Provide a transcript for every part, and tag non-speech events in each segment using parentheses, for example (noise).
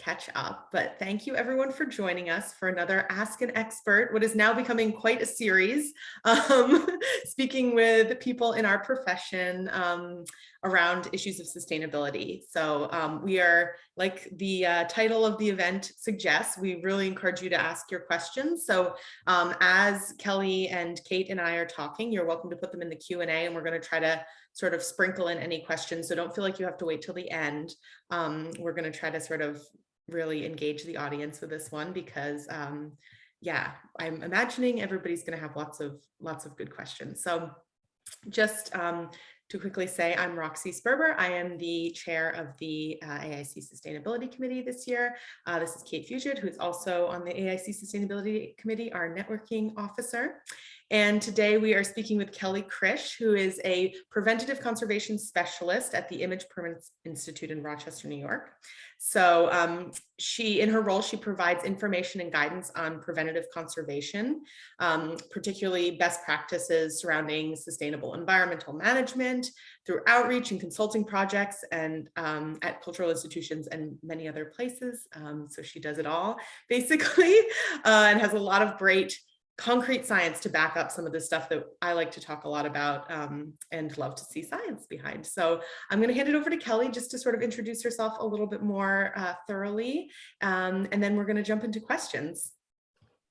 catch up, but thank you everyone for joining us for another Ask an Expert, what is now becoming quite a series, um, (laughs) speaking with people in our profession um, around issues of sustainability. So um, we are, like the uh, title of the event suggests, we really encourage you to ask your questions. So um, as Kelly and Kate and I are talking, you're welcome to put them in the Q&A and we're gonna try to sort of sprinkle in any questions. So don't feel like you have to wait till the end. Um, we're going to try to sort of really engage the audience with this one because um, yeah, I'm imagining everybody's going to have lots of lots of good questions. So just um, to quickly say, I'm Roxy Sperber. I am the chair of the uh, AIC Sustainability Committee this year. Uh, this is Kate Fugit, who is also on the AIC Sustainability Committee, our networking officer. And today we are speaking with Kelly Krish, who is a preventative conservation specialist at the Image Permanence Institute in Rochester, New York. So um, she, in her role, she provides information and guidance on preventative conservation, um, particularly best practices surrounding sustainable environmental management through outreach and consulting projects and um, at cultural institutions and many other places. Um, so she does it all basically (laughs) uh, and has a lot of great concrete science to back up some of the stuff that I like to talk a lot about um, and love to see science behind. So I'm going to hand it over to Kelly just to sort of introduce herself a little bit more uh, thoroughly, um, and then we're going to jump into questions.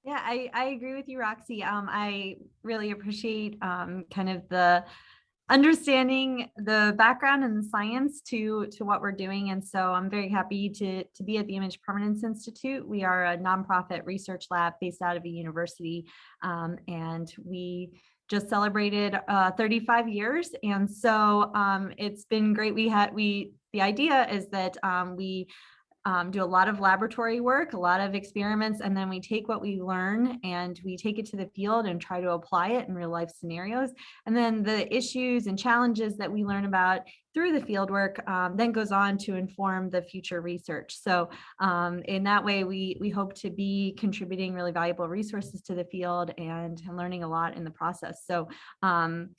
Yeah, I, I agree with you, Roxy. Um, I really appreciate um, kind of the understanding the background and the science to to what we're doing. And so i'm very happy to to be at the image permanence institute. We are a nonprofit research lab based out of a university um, and we just celebrated uh, 35 years. And so um, it's been great. We had we the idea is that um, we um, do a lot of laboratory work, a lot of experiments, and then we take what we learn and we take it to the field and try to apply it in real life scenarios. And then the issues and challenges that we learn about through the field work um, then goes on to inform the future research. So um, in that way, we, we hope to be contributing really valuable resources to the field and learning a lot in the process. So um,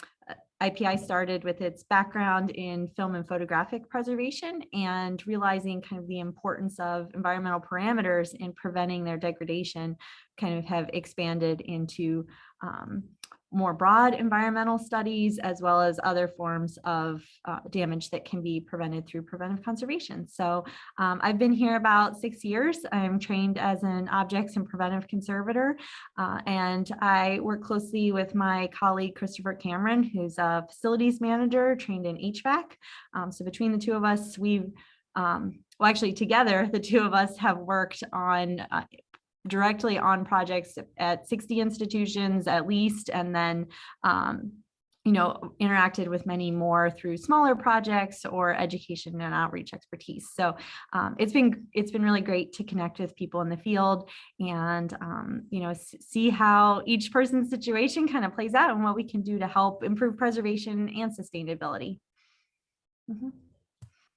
IPI started with its background in film and photographic preservation and realizing kind of the importance of environmental parameters in preventing their degradation kind of have expanded into um, more broad environmental studies as well as other forms of uh, damage that can be prevented through preventive conservation. So um, I've been here about six years. I'm trained as an objects and preventive conservator uh, and I work closely with my colleague Christopher Cameron who's a facilities manager trained in HVAC. Um, so between the two of us we've um, well actually together (laughs) the two of us have worked on uh, directly on projects at 60 institutions at least, and then um, you know, interacted with many more through smaller projects or education and outreach expertise. So um, it's been it's been really great to connect with people in the field and um, you know see how each person's situation kind of plays out and what we can do to help improve preservation and sustainability. Mm -hmm.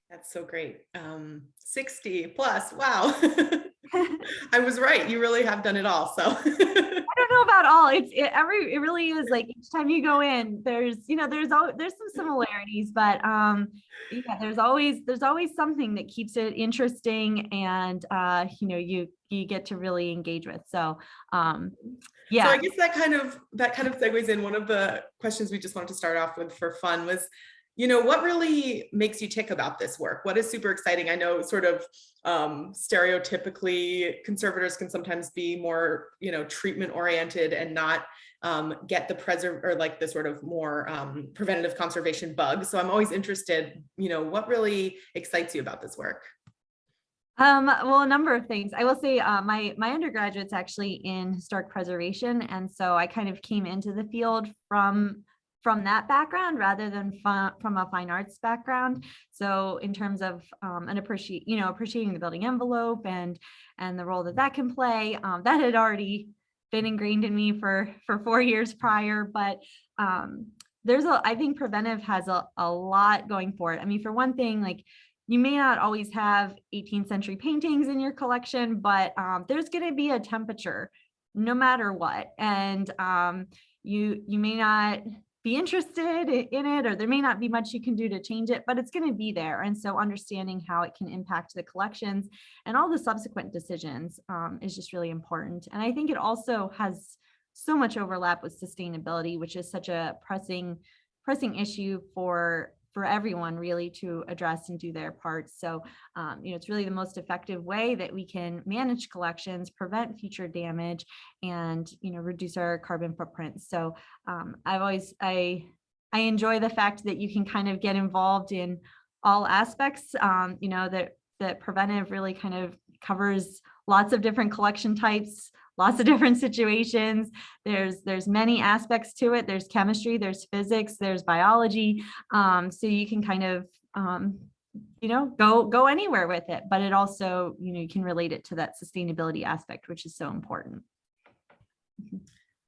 That's so great. Um, 60 plus, wow. (laughs) (laughs) I was right. You really have done it all. So (laughs) I don't know about all. It's it, every. It really is like each time you go in, there's you know there's all there's some similarities, but um yeah, there's always there's always something that keeps it interesting, and uh you know you you get to really engage with. So um yeah. So I guess that kind of that kind of segues in. One of the questions we just wanted to start off with for fun was you know, what really makes you tick about this work? What is super exciting? I know sort of um, stereotypically conservators can sometimes be more, you know, treatment oriented and not um, get the preserve or like the sort of more um, preventative conservation bug. So I'm always interested, you know, what really excites you about this work? Um, well, a number of things. I will say uh, my my undergraduate's actually in historic preservation, and so I kind of came into the field from from that background rather than from a fine arts background. So in terms of um, an appreciate, you know, appreciating the building envelope and and the role that that can play, um, that had already been ingrained in me for for four years prior. But um, there's a, I think preventive has a, a lot going for it. I mean, for one thing, like you may not always have 18th century paintings in your collection, but um, there's going to be a temperature no matter what. And um, you you may not be interested in it, or there may not be much you can do to change it, but it's going to be there. And so understanding how it can impact the collections and all the subsequent decisions um, is just really important. And I think it also has so much overlap with sustainability, which is such a pressing, pressing issue for for everyone really to address and do their parts. So, um, you know, it's really the most effective way that we can manage collections, prevent future damage, and you know, reduce our carbon footprint. So, um, I've always I I enjoy the fact that you can kind of get involved in all aspects. Um, you know that that preventive really kind of covers lots of different collection types, lots of (laughs) different situations. There's there's many aspects to it. There's chemistry, there's physics, there's biology. Um, so you can kind of um, you know go go anywhere with it. But it also you know you can relate it to that sustainability aspect, which is so important.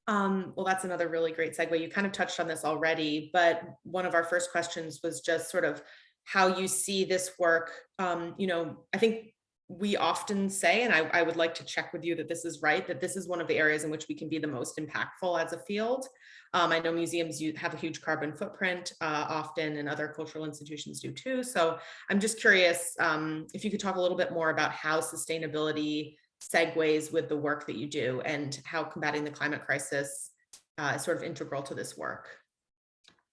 Um, well, that's another really great segue. You kind of touched on this already, but one of our first questions was just sort of how you see this work. Um, you know, I think we often say, and I, I would like to check with you that this is right, that this is one of the areas in which we can be the most impactful as a field. Um, I know museums have a huge carbon footprint uh, often and other cultural institutions do too. So I'm just curious um, if you could talk a little bit more about how sustainability segues with the work that you do and how combating the climate crisis uh, is sort of integral to this work.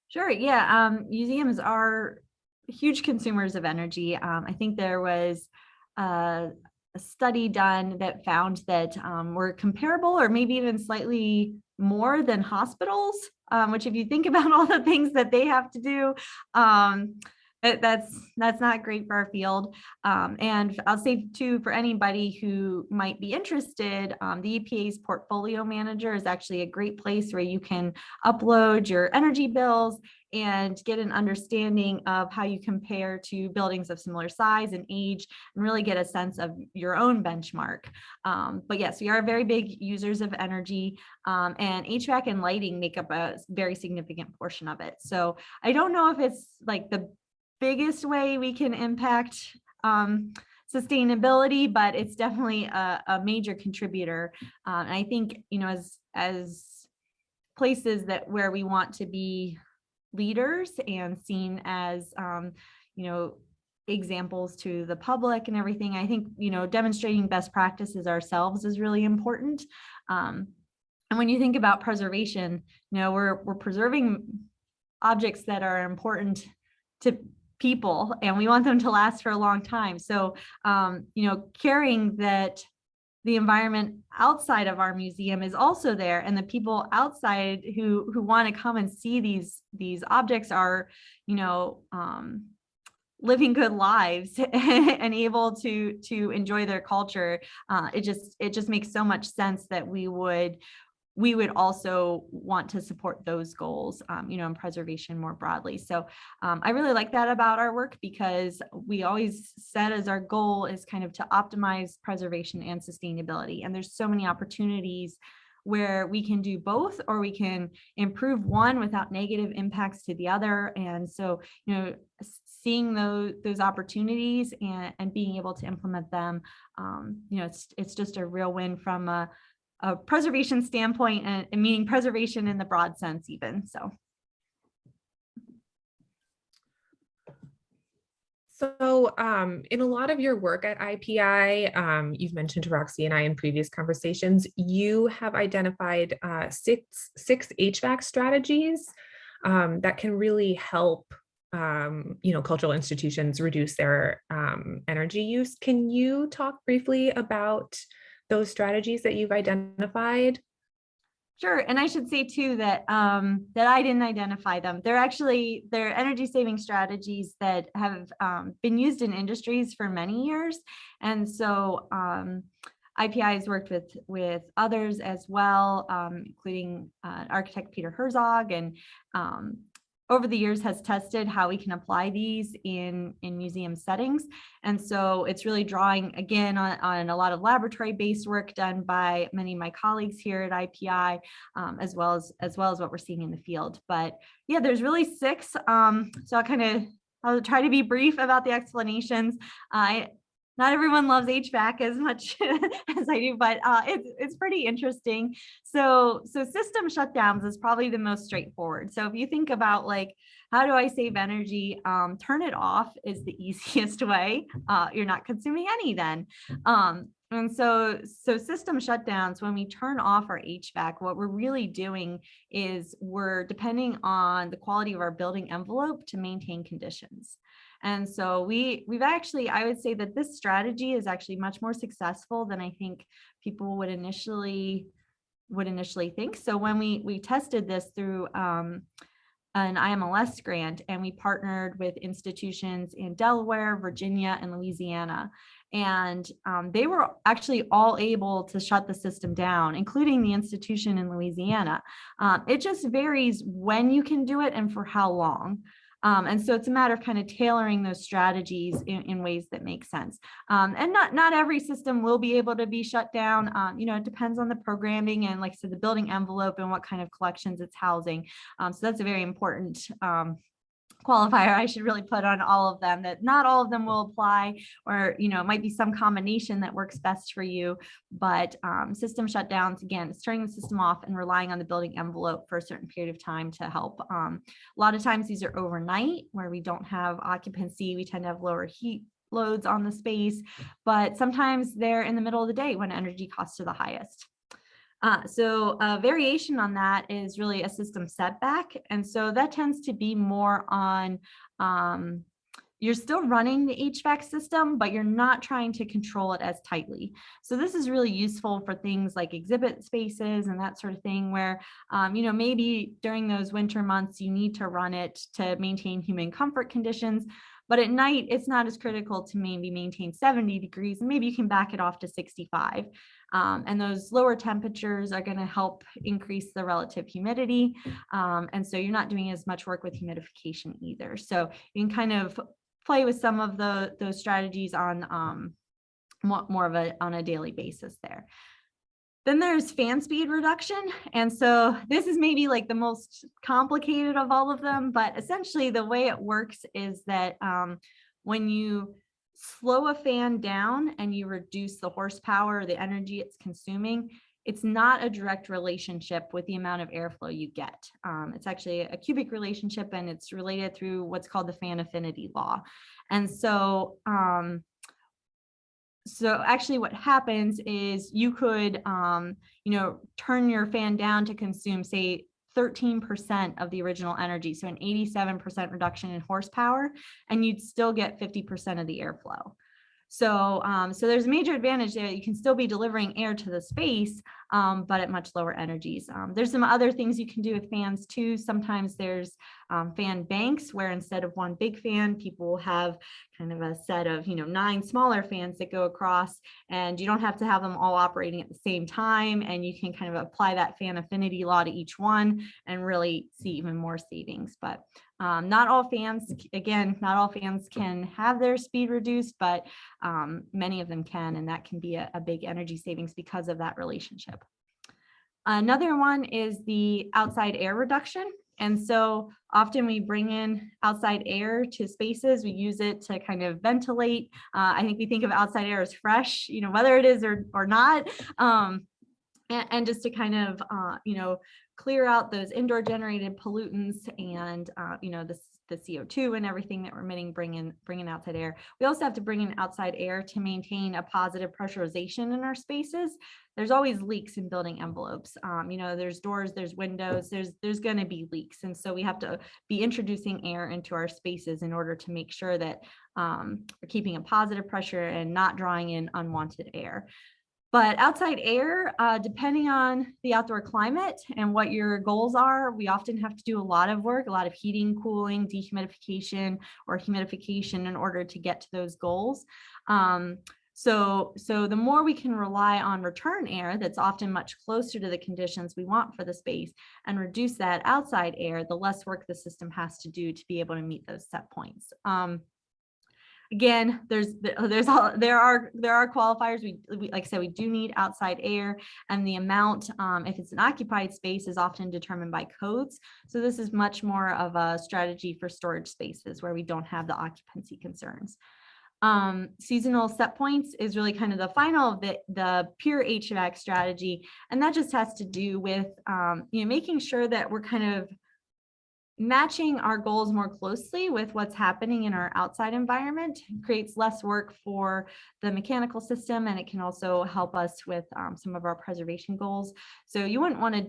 Sure. Yeah. Um, museums are huge consumers of energy. Um, I think there was uh, a study done that found that um, we're comparable or maybe even slightly more than hospitals, um, which if you think (laughs) about all the things that they have to do, um, that's that's not great for our field. Um, and I'll say too, for anybody who might be interested, um, the EPA's portfolio manager is actually a great place where you can upload your energy bills and get an understanding of how you compare to buildings of similar size and age and really get a sense of your own benchmark. Um, but yes, we are very big users of energy um, and HVAC and lighting make up a very significant portion of it. So I don't know if it's like the biggest way we can impact um, sustainability, but it's definitely a, a major contributor. Um, and I think, you know, as, as places that where we want to be leaders and seen as, um, you know, examples to the public and everything. I think, you know, demonstrating best practices ourselves is really important. Um, and when you think about preservation, you know, we're, we're preserving objects that are important to people and we want them to last for a long time. So, um, you know, caring that the environment outside of our museum is also there and the people outside who who want to come and see these these objects are you know um, living good lives (laughs) and able to to enjoy their culture uh, it just it just makes so much sense that we would we would also want to support those goals, um, you know, and preservation more broadly. So um, I really like that about our work because we always set as our goal is kind of to optimize preservation and sustainability. And there's so many opportunities where we can do both or we can improve one without negative impacts to the other. And so, you know, seeing those those opportunities and, and being able to implement them, um, you know, it's it's just a real win from a a preservation standpoint and, and meaning preservation in the broad sense even so So um, in a lot of your work at IPI, um, you've mentioned to Roxy and I in previous conversations, you have identified uh, six, six HVAC strategies um, that can really help um, you know, cultural institutions reduce their um, energy use. Can you talk briefly about those strategies that you've identified? Sure, and I should say too that um, that I didn't identify them. They're actually they're energy saving strategies that have um, been used in industries for many years, and so um, IPI has worked with with others as well, um, including uh, architect Peter Herzog and um, over the years has tested how we can apply these in, in museum settings. And so it's really drawing again on, on a lot of laboratory based work done by many of my colleagues here at IPI, um, as well as as well as what we're seeing in the field. But yeah, there's really six. Um, so I'll kind of I'll try to be brief about the explanations. Uh, not everyone loves HVAC as much (laughs) as I do, but uh, it's it's pretty interesting. So so system shutdowns is probably the most straightforward. So if you think about like how do I save energy? Um, turn it off is the (laughs) easiest way. Uh, you're not consuming any then. Um, and so, so system shutdowns, when we turn off our HVAC, what we're really doing is we're depending on the quality of our building envelope to maintain conditions. And so we, we've actually, I would say that this strategy is actually much more successful than I think people would initially, would initially think. So when we, we tested this through um, an IMLS grant and we partnered with institutions in Delaware, Virginia, and Louisiana. And um, they were actually all able to shut the system down, including the institution in Louisiana. Um, it just varies when you can do it and for how long. Um, and so it's a matter of kind of tailoring those strategies in, in ways that make sense. Um, and not, not every system will be able to be shut down. Um, you know, it depends on the programming and like I said, the building envelope and what kind of collections it's housing. Um, so that's a very important um, qualifier I should really put on all of them that not all of them will apply or you know it might be some combination that works best for you. But um, system shutdowns again turning the system off and relying on the building envelope for a certain period of time to help um, a lot of times these are overnight where we don't have occupancy we tend to have lower heat loads on the space but sometimes they're in the middle of the day when energy costs are the highest uh, so a variation on that is really a system setback. And so that tends to be more on, um, you're still running the HVAC system, but you're not trying to control it as tightly. So this is really useful for things like exhibit spaces and that sort of thing where, um, you know, maybe during those winter months, you need to run it to maintain human comfort conditions, but at night, it's not as critical to maybe maintain 70 degrees. And maybe you can back it off to 65. Um, and those lower temperatures are going to help increase the relative humidity. Um, and so you're not doing as much work with humidification either. So you can kind of play with some of the those strategies on um, more, more of a on a daily basis there. Then there's fan speed reduction. And so this is maybe like the most complicated of all of them, but essentially the way it works is that um, when you slow a fan down and you reduce the horsepower, the energy it's consuming, it's not a direct relationship with the amount of airflow you get. Um, it's actually a cubic relationship and it's related through what's called the fan affinity law. And so, um, so actually what happens is you could, um, you know, turn your fan down to consume, say, 13% of the original energy, so an 87% reduction in horsepower, and you'd still get 50% of the airflow. So, um, so there's a major advantage there. You can still be delivering air to the space, um, but at much lower energies. Um, there's some other things you can do with fans too. Sometimes there's um, fan banks where instead of one big fan, people have kind of a set of, you know, nine smaller fans that go across and you don't have to have them all operating at the same time. And you can kind of apply that fan affinity law to each one and really see even more savings. But um, not all fans, again, not all fans can have their speed reduced, but um, many of them can, and that can be a, a big energy savings because of that relationship. Another one is the outside air reduction. And so often we bring in outside air to spaces, we use it to kind of ventilate. Uh, I think we think of outside air as fresh, you know, whether it is or, or not. Um, and, and, just to kind of, uh, you know, clear out those indoor generated pollutants and, uh, you know, the, the CO2 and everything that we're emitting, bring in, bring in outside air. We also have to bring in outside air to maintain a positive pressurization in our spaces. There's always leaks in building envelopes. Um, you know, there's doors, there's windows, there's, there's going to be leaks. And so we have to be introducing air into our spaces in order to make sure that um, we're keeping a positive pressure and not drawing in unwanted air. But outside air, uh, depending on the outdoor climate and what your goals are, we often have to do a lot of work, a lot of heating, cooling, dehumidification, or humidification in order to get to those goals. Um, so, so the more we can rely on return air that's often much closer to the conditions we want for the space and reduce that outside air, the less work the system has to do to be able to meet those set points. Um, again, there's there's all there are there are qualifiers. We, we, like I said, we do need outside air, and the amount, um, if it's an occupied space, is often determined by codes. So this is much more of a strategy for storage spaces where we don't have the occupancy concerns. Um, seasonal set points is really kind of the final of the, the pure HVAC strategy. And that just has to do with, um, you know, making sure that we're kind of matching our goals more closely with what's happening in our outside environment creates less work for the mechanical system and it can also help us with um, some of our preservation goals. So you wouldn't want to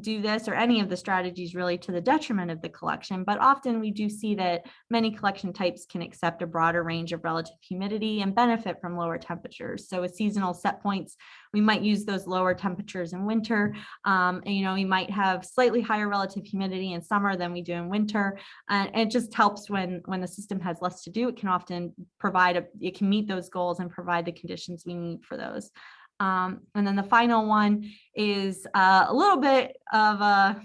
do this or any of the strategies really to the detriment of the collection, but often we do see that many collection types can accept a broader range of relative humidity and benefit from lower temperatures. So with seasonal set points, we might use those lower temperatures in winter. Um, and, you know, we might have slightly higher relative humidity in summer than we do in winter. And it just helps when, when the system has less to do, it can often provide, a, it can meet those goals and provide the conditions we need for those. Um, and then the final one is uh, a little bit of a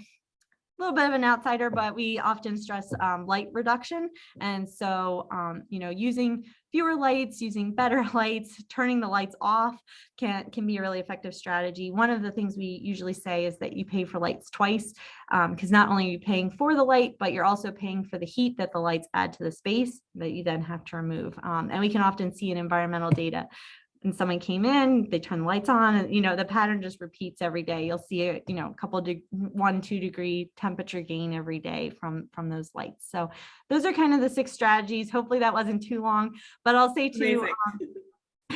little bit of an outsider, but we often stress um, light reduction. And so, um, you know, using fewer lights, using better (laughs) lights, turning the lights off can, can be a really effective strategy. One of the things we usually say is that you pay for lights twice, because um, not only are you paying for the light, but you're also paying for the heat that the lights add to the space that you then have to remove. Um, and we can often see in environmental data and someone came in, they turn the lights on and, you know, the pattern just repeats every day. You'll see a, you know, a couple of one, two degree temperature gain every day from, from those lights. So those are kind of the six strategies. Hopefully that wasn't too long, but I'll say too, um,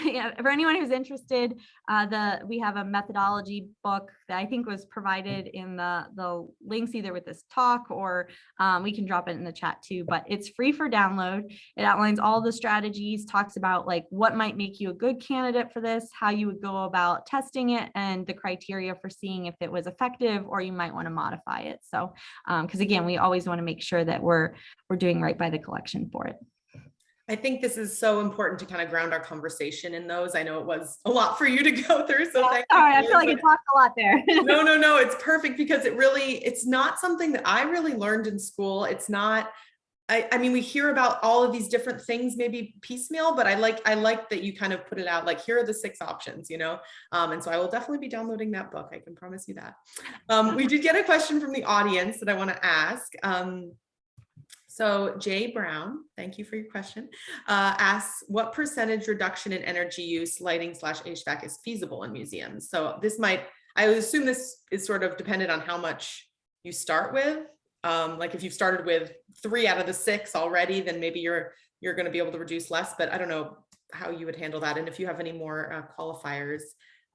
yeah, for anyone who's interested, uh, the we have a methodology book that I think was provided in the the links either with this talk or um, we can drop it in the chat too. But it's free for download. It outlines all the strategies, talks about like what might make you a good candidate for this, how you would go about testing it, and the criteria for seeing if it was effective or you might want to modify it. So, because um, again, we always want to make sure that we're we're doing right by the collection for it. I think this is so important to kind of ground our conversation in those. I know it was a lot for you to go (laughs) through. So thank sorry, I feel like I talked a lot there. (laughs) no, no, no, it's perfect because it really, it's not something that I really learned in school. It's not, I, I mean, we hear about all of these different things, maybe piecemeal, but I like, I like that you kind of put it out like, here are the six options, you know? Um, and so I will definitely be downloading that book. I can promise you that. Um, we did get a question from the audience that I want to ask. Um, so Jay Brown, thank you for your question, uh, asks what percentage reduction in energy use lighting slash HVAC is feasible in museums? So this might, I would assume this is sort of dependent on how much you start with. Um, like if you've started with three out of the six already, then maybe you're you're going to be able to reduce less, but I don't know how you would handle that. And if you have any more uh, qualifiers,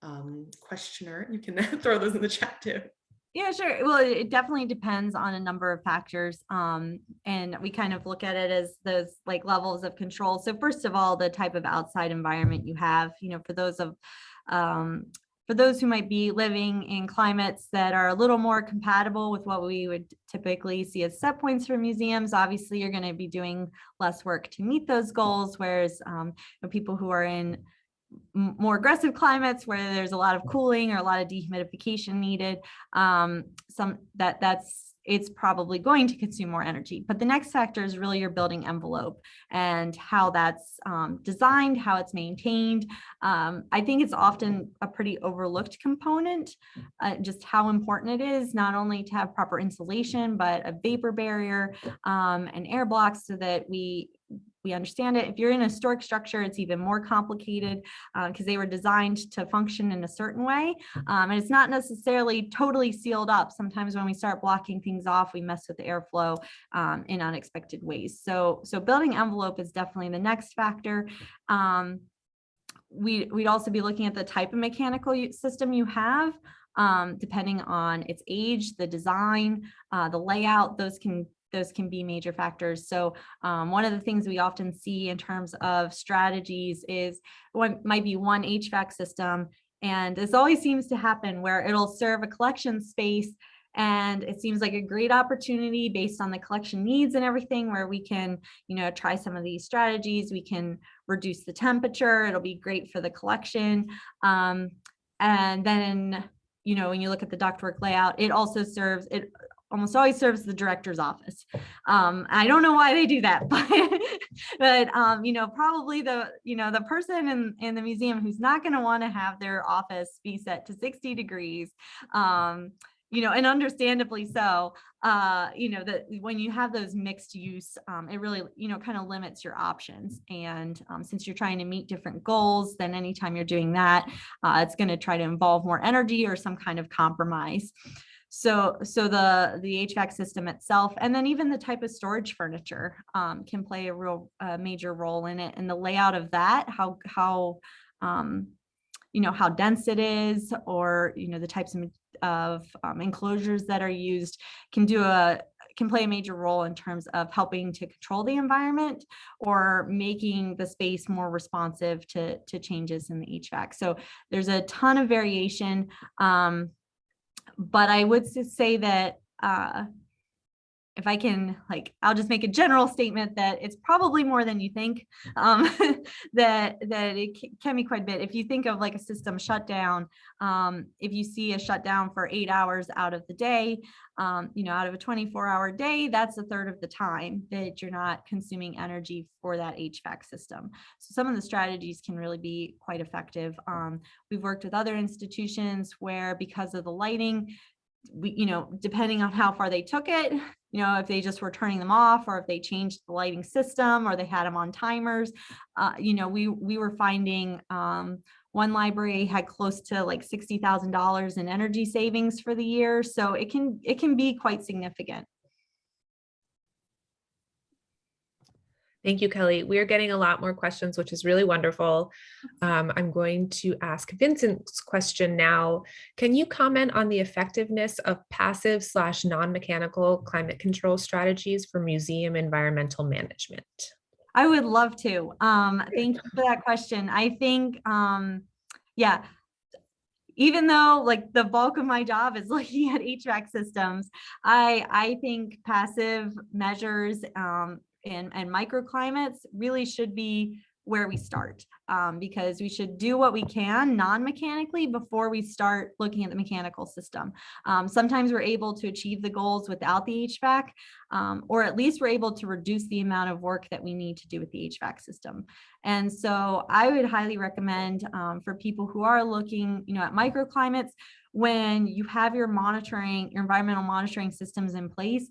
um, questioner, you can (laughs) throw those in the chat too. Yeah, sure. Well, it definitely depends on a number of factors. Um, and we kind of look at it as those like levels of control. So first of all, the type of outside environment you have, you know, for those of um, for those who might be living in climates that are a little more compatible with what we would typically see as set points for museums, obviously you're going to be doing less work to meet those goals, whereas um, people who are in more aggressive climates where there's a lot of cooling or a lot of dehumidification needed, um, some that that's it's probably going to consume more energy. But the next factor is really your building envelope and how that's um, designed, how it's maintained. Um, I think it's often a pretty overlooked component, uh, just how important it is not only to have proper insulation, but a vapor barrier um, and air blocks so that we we understand it. If you're in a historic structure, it's even more complicated because uh, they were designed to function in a certain way. Um, and it's not necessarily totally sealed up. Sometimes when we start blocking things off, we mess with the airflow um, in unexpected ways. So, so building envelope is definitely the next factor. Um, we, we'd also be looking at the type of mechanical system you have. Um, depending on its age, the design, uh, the layout, those can those can be major factors. So um, one of the things we often see in terms of strategies is what might be one HVAC system. And this always seems to happen where it'll serve a collection space and it seems like a great opportunity based on the collection needs and everything where we can, you know, try some of these strategies. We can reduce the temperature. It'll be great for the collection. Um, and then, you know, when you look at the ductwork layout, it also serves, it almost always serves the director's office. Um, I don't know why they do that, (laughs) but, but um, you know, probably the, you know, the person in, in the museum who's not going to want to have their office be set to 60 degrees, um, you know, and understandably so, uh, you know, that when you have those mixed use, um, it really, you know, kind of limits your options. And um, since you're trying to meet different goals, then anytime you're doing that, uh, it's going to try to involve more energy or some kind of compromise. So, so the, the HVAC system itself, and then even the type of storage furniture um, can play a real uh, major role in it and the layout of that, how, how, um, you know, how dense it is, or, you know, the types of, of um, enclosures that are used can do a, can play a major role in terms of helping to control the environment or making the space more responsive to, to changes in the HVAC. So there's a ton of variation. Um, but I would say that uh, if I can, like, I'll just make a general statement that it's probably more than you think. Um, (laughs) that that it can be quite a bit. If you think of like a system shutdown, um, if you see a shutdown for eight hours out of the day, um, you know, out of a 24 hour day, that's a third of the time that you're not consuming energy for that HVAC system. So some of the strategies can really be quite effective. Um, we've worked with other institutions where because of the lighting, we, you know, depending on how far they took it, you know, if they just were turning them off or if they changed the lighting system or they had them on timers, uh, you know, we, we were finding, um, one library had close to like $60,000 in energy savings for the year. So it can, it can be quite significant. Thank you, Kelly. We are getting a lot more questions, which is really wonderful. Um, I'm going to ask Vincent's question now. Can you comment on the effectiveness of passive slash non-mechanical climate control strategies for museum environmental management? I would love to. Um, thank you for that question. I think, um, yeah, even though like the bulk of my job is (laughs) looking at HVAC systems, I, I think passive measures, um, and, and microclimates really should be where we start um, because we should do what we can non-mechanically before we start looking at the mechanical system. Um, sometimes we're able to achieve the goals without the HVAC, um, or at least we're able to reduce the amount of work that we need to do with the HVAC system. And so I would highly recommend um, for people who are looking, you know, at microclimates, when you have your monitoring, your environmental monitoring systems in place,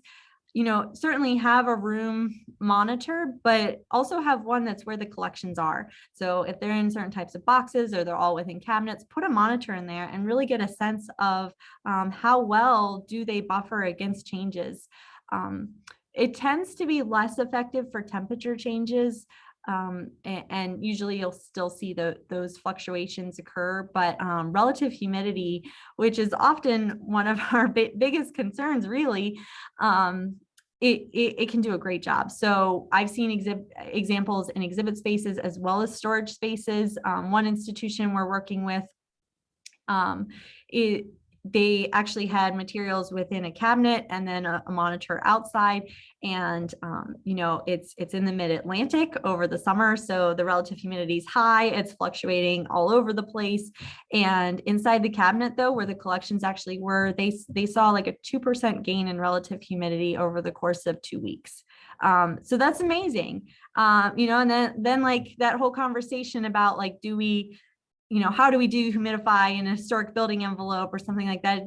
you know, certainly have a room monitor, but also have one that's where the collections are. So if they're in certain types of boxes or they're all within cabinets, put a monitor in there and really get a sense of um, how well do they buffer against changes. Um, it tends to be less effective for temperature changes. Um, and, and, usually you'll still see the, those fluctuations occur, but um, relative humidity, which is often one of (laughs) our biggest concerns really, um, it, it, it, can do a great job. So I've seen exhib examples in exhibit spaces as well as storage spaces. Um, one institution we're working with, um, it, they actually had materials within a cabinet and then a, a monitor outside. And um, you know it's it's in the mid-atlantic over the summer so the relative humidity is high it's fluctuating all over the place. And inside the cabinet though where the collections actually were they they saw like a two percent gain in relative humidity over the course of two weeks. Um, so that's amazing. Um, you know and then then like that whole conversation about like do we you know, how do we do humidify in a historic building envelope or something like that?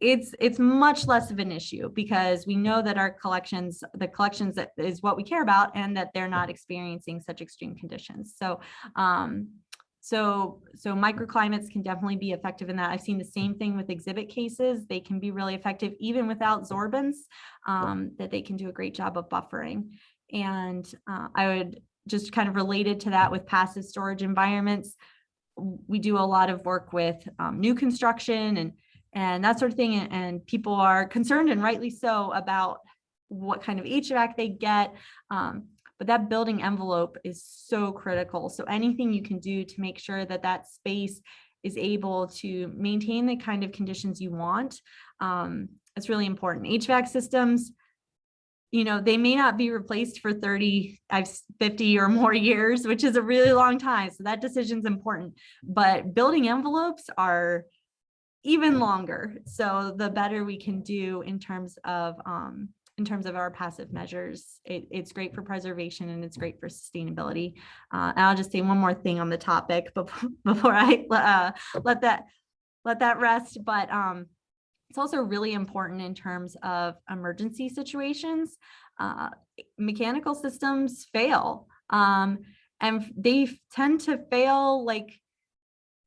It's it's much less of an issue because we know that our collections, the collections that is what we care about and that they're not experiencing such extreme conditions. So um, so, so microclimates can definitely be effective in that. I've seen the same thing with exhibit cases. They can be really effective even without sorbents, um, that they can do a great job of buffering. And uh, I would just kind of related to that with passive storage environments we do a lot of work with um, new construction and and that sort of thing and, and, people are concerned and rightly so about what kind of HVAC they get. Um, but that building envelope is so critical. So anything you can do to make sure that that space is able to maintain the kind of conditions you want um, it's really important. HVAC systems you know, they may not be replaced for 30, 50 or more years, which is a really long time. So that decision is important, but building envelopes are even longer. So the better we can do in terms of, um, in terms of our passive measures, it, it's great for preservation and it's great for sustainability. Uh, and I'll just say one more thing on the topic before, (laughs) before I uh, let that let that rest. But um, It's also really important in terms of emergency situations. Uh, mechanical systems fail um, and they tend to fail like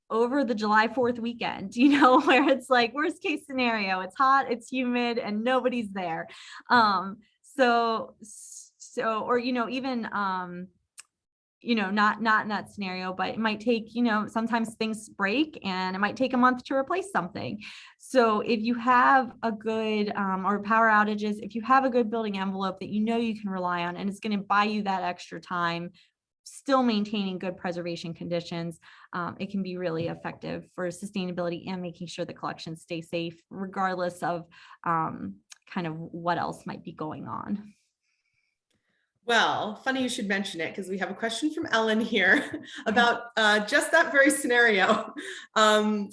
over the July 4th weekend, (laughs) you know, where it's like worst case scenario, it's hot, it's humid and nobody's there. Um, so, so, or, you know, even, um, you know, not, not in that scenario, but it might take, you know, sometimes things break and it might take a month to replace something. So if you have a good, um, or power outages, if you have a good building envelope that you know you can rely on and it's going to buy you that extra time still maintaining good preservation conditions, um, it can be really effective for sustainability and making sure the collections stay safe, regardless of um, kind of what else might be going on. Well, funny you should mention it because we have a question from Ellen here (laughs) about uh, just that very scenario. (laughs) Um,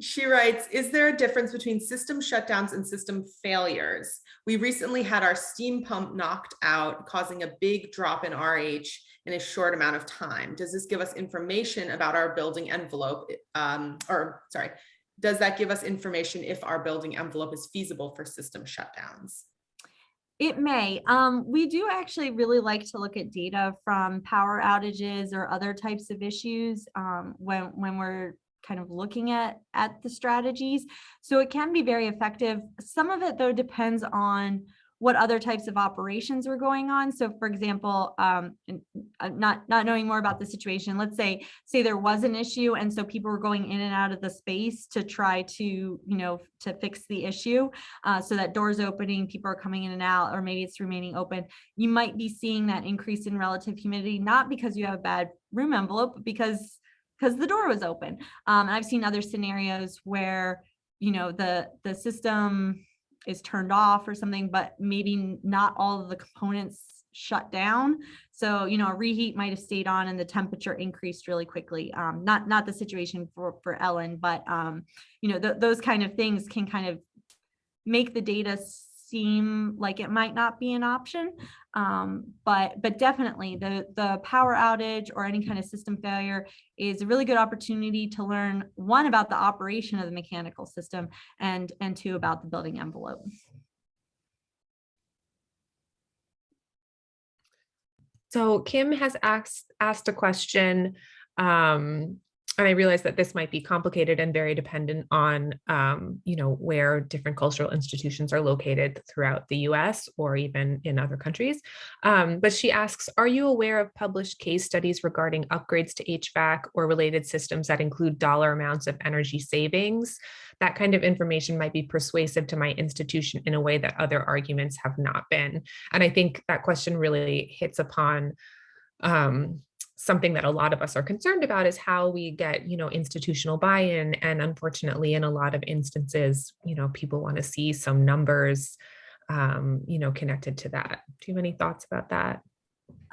she writes, is there a difference between system shutdowns and system failures? We recently had our steam pump knocked out, causing a big drop in RH in a short amount of time. Does this give us information about our building envelope? Um, or sorry, does that give us information if our building envelope is feasible for system shutdowns? It may. Um, we do actually really like to look at data from power outages or other types of issues um, when, when we're kind of looking at, at the strategies. So it can be very effective. Some of it though depends on what other types of operations were going on. So for example, um, uh, not, not knowing more about the situation, let's say, say there was an issue and so people were going in and out of the space to try to, you know, to fix the issue. Uh, so that doors opening, people are coming in and out, or maybe it's remaining open. You might be seeing that increase in relative humidity, not because you have a bad room envelope, but because because the door was open. Um, I've seen other scenarios where, you know, the, the system is turned off or something, but maybe not all of the components shut down. So, you know, a reheat might have stayed on and the temperature increased really quickly. Um, not, not the situation for, for Ellen, but, um, you know, th those kind of things can kind of make the data seem like it might not be an option. Um, but but definitely the, the power outage or any kind of system failure is a really good opportunity to learn one about the operation of the mechanical system and, and two about the building envelope. So Kim has asked asked a question um, and I realize that this might be complicated and very dependent on, um, you know, where different cultural institutions are located throughout the US or even in other countries. Um, but she asks, are you aware of published case studies regarding upgrades to HVAC or related systems that include dollar amounts of energy savings? That kind of information might be persuasive to my institution in a way that other arguments have not been. And I think that question really hits upon um, something that a lot of us are concerned about is how we get, you know, institutional buy-in. And unfortunately, in a lot of instances, you know, people want to see some numbers, um, you know, connected to that. Do you have any thoughts about that?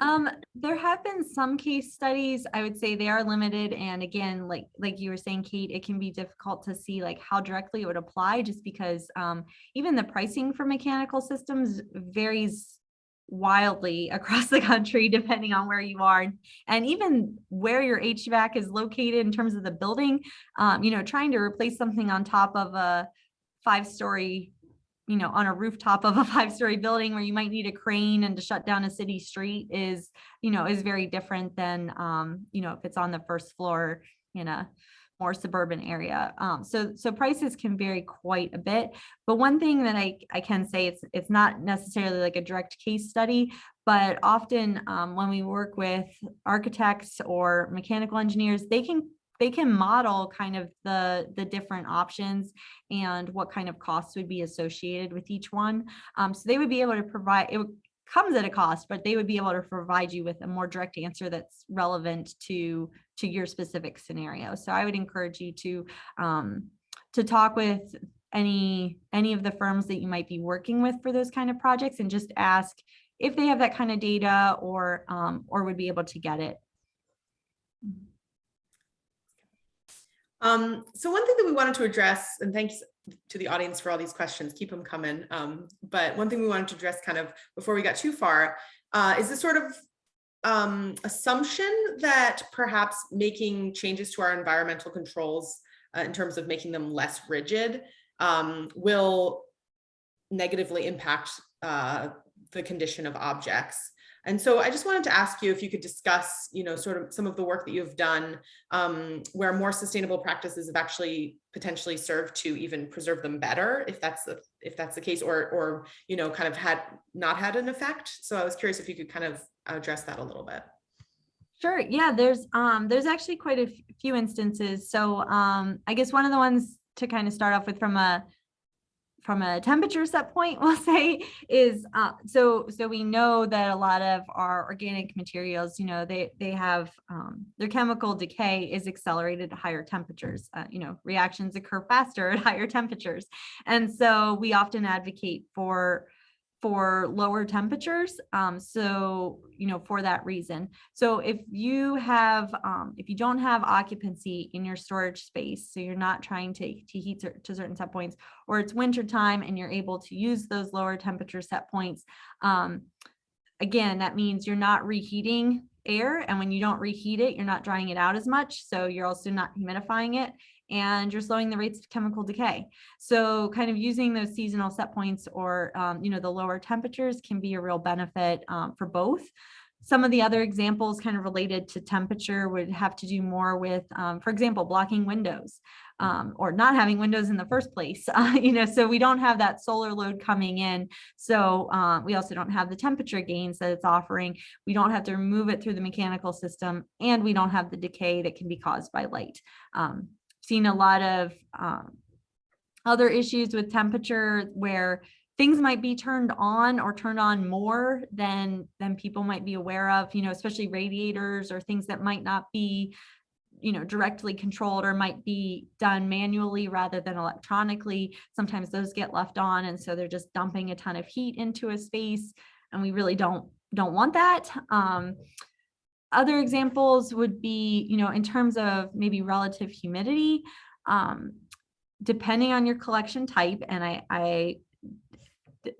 Um, there have been some case studies, I would say they are limited. And again, like, like you were saying, Kate, it can be difficult to see like how directly it would apply just because um, even the pricing for mechanical systems varies wildly (laughs) across the country depending on where you are and even where your HVAC is located in terms of the building um, you know trying to replace something on top of a five story you know on a rooftop of a (laughs) five story building where you might need a crane and to shut down a city street is you know is very different than um, you know if it's on the first floor in a more suburban area. Um, so, so prices can vary quite a bit. But one thing that I, I can say, it's, it's not necessarily like a direct case study, but often um, when we work with architects or mechanical engineers, they can they can model kind of the the different options and what kind of costs would be associated with each one. Um, so they would be able to provide it comes at a cost, but they would be able to provide you with a more direct answer that's relevant to to your specific scenario. So I would encourage you to um, to talk with any any of the firms that you might be working with for those kind of projects and just ask if they have that kind of data or um, or would be able to get it. Um, so one thing that we wanted to address, and thanks to the audience for all these questions, keep them coming. Um, but one thing we wanted to address kind of before we got too far uh, is this sort of um, assumption that perhaps making changes to our environmental controls uh, in terms of making them less rigid um, will negatively impact uh, the condition of objects. And so I just wanted to ask you if you could discuss, you know, sort of some of the work that you've done um, where more sustainable practices have actually potentially served to even preserve them better, if that's the if that's the case, or or you know, kind of had not had an effect. So I was curious if you could kind of address that a little bit. Sure. Yeah, there's um there's actually quite a few instances. So um I guess one of the ones to kind of start off with from a from a temperature set point, (laughs) we'll say, is uh, so so we know that a lot of our organic materials, you know, they they have um, their chemical decay is accelerated at higher temperatures. Uh, you know, reactions occur faster (laughs) at higher temperatures, and so we often advocate for for lower temperatures. Um, so, you know, for that reason. So if you have, um, if you don't have occupancy in your storage space, so you're not trying to, to heat to certain set points, or it's winter time and you're able to use those lower temperature set points, um, again, that means you're not reheating air. And when you don't reheat it, you're not drying it out as much. So you're also not humidifying it and you're slowing the rates of chemical decay. So kind of using those seasonal set points or, um, you know, the lower temperatures can be a real benefit um, for both. Some of the other examples kind of related to temperature would have to do more with, um, for example, blocking windows um, or not having windows in the first place. Uh, (laughs) you know, so we don't have that solar load coming in. So uh, we also don't have the temperature gains that it's offering. We don't have to remove it through the mechanical system and we don't have the decay that can be caused by light. Um, seen a lot of um, other issues with temperature where things might be turned on or turned on more than than people might be aware of you know especially radiators or things that might not be you know directly controlled or might be done manually rather than electronically. Sometimes those get left on and so they're just dumping a ton of heat into a space and we really don't don't want that. Um, other examples would be, you know, in terms of maybe relative humidity, um, depending on your collection type, and I, I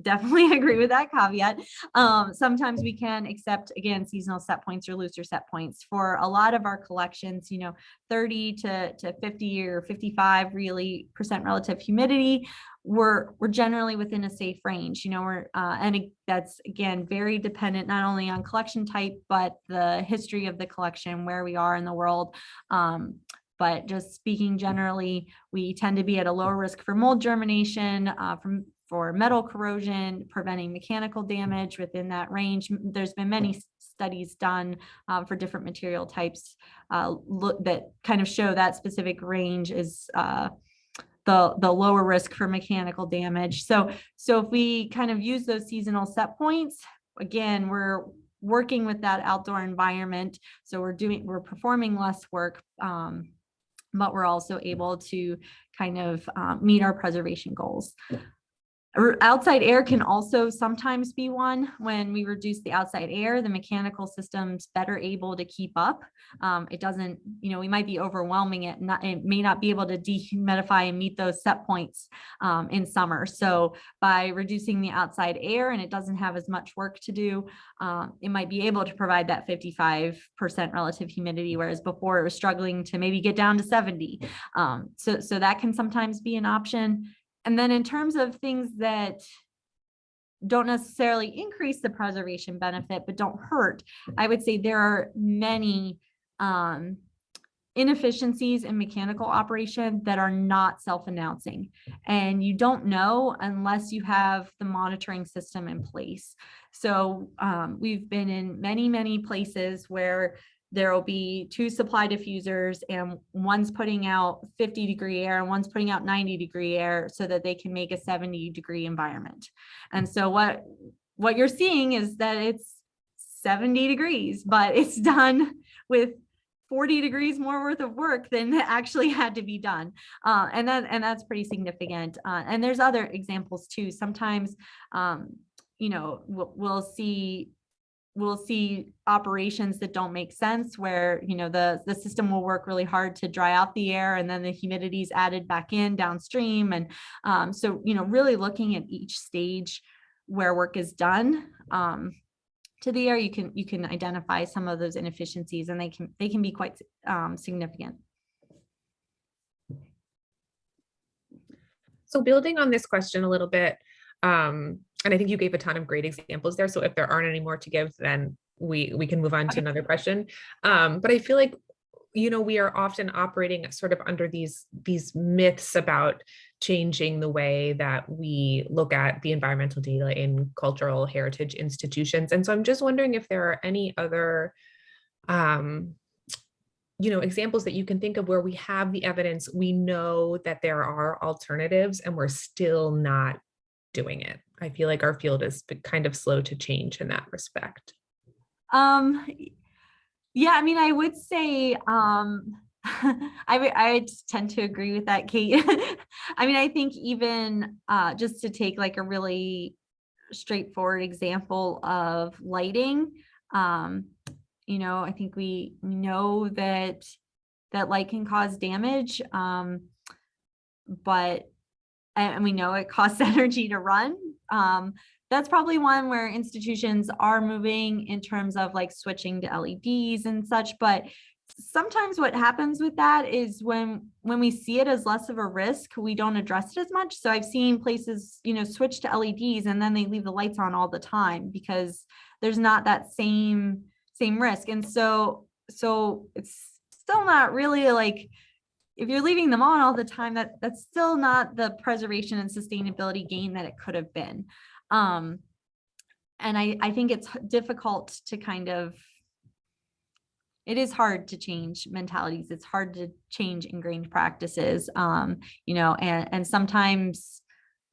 definitely (laughs) agree with that caveat. Um, sometimes we can accept, again, seasonal set points or looser set points. For a lot of our collections, you know, 30 to, to 50 or 55 really percent relative humidity, we're, we're generally within a safe range, you know, we're, uh, and that's again, very dependent not only on collection type, but the history of the collection, where we are in the world. Um, but just speaking generally, we tend to be at a lower risk for mold germination, uh, from for metal corrosion, preventing mechanical damage within that range. There's been many studies done uh, for different material types uh, look, that kind of show that specific range is uh, the, the lower risk for mechanical damage. So, so if we kind of use those seasonal set points, again, we're working with that outdoor environment. So we're doing, we're performing less work, um, but we're also able to kind of um, meet our preservation goals. Outside air can also sometimes be one when we reduce the outside air, the mechanical system's better able to keep up. Um, it doesn't, you know, we might be overwhelming it. Not, it may not be able to dehumidify and meet those set points um, in summer. So by reducing the outside air and it doesn't have as much work to do, um, it might be able to provide that 55% relative humidity, whereas before it was struggling to maybe get down to 70. Um, so, so that can sometimes be an option. And then in terms of things that don't necessarily increase the preservation benefit, but don't hurt, I would say there are many um, inefficiencies in mechanical operation that are not self-announcing. And you don't know unless you have the monitoring system in place. So um, we've been in many, many places where there will be two supply diffusers and one's putting out 50 degree air and one's putting out 90 degree air so that they can make a 70 degree environment. And so what, what you're seeing is that it's 70 degrees, but (laughs) it's done with 40 degrees more worth of work than (laughs) actually had to be done. Uh, and that and that's pretty significant. Uh, and there's other examples too. Sometimes, um, you know, we'll, we'll see we'll see operations that don't make sense where you know the the system will work really hard to dry out the air and then the humidity is added back in downstream. And um, so you know really looking at each stage where work is done um, to the air you can you can identify some of those inefficiencies and they can they can be quite um, significant. So building on this question a little bit, um, and I think you gave a ton of great examples there. So if there aren't any more to give, then we we can move on to another question. Um, but I feel like you know we are often operating sort of under these these myths about changing the way that we look at the environmental data in cultural heritage institutions. And so I'm just wondering if there are any other um, you know, examples that you can think of where we have the evidence, we know that there are alternatives and we're still not doing it. I feel like our field is kind of slow to change in that respect. Um, yeah, I mean, I would say, um, (laughs) I, I tend to agree with that, Kate. (laughs) I mean, I think even, uh, just to take like a really straightforward example of lighting, um, you know, I think we know that, that light can cause damage, um, but, and we know it costs (laughs) energy to run. Um, that's probably one where institutions are moving in terms of like switching to LEDs and such, but sometimes what happens with that is when when we see it as less of a risk, we don't address it as much. So I've seen places, you know, switch to LEDs and then they leave the lights on all the time because there's not that same same risk. And so so it's still not really like if you're leaving them on all the time, that that's still not the preservation and sustainability gain that it could have been. Um, and I, I think it's difficult to kind of, it is hard to change mentalities. It's hard to change ingrained practices. Um, you know, and, and sometimes,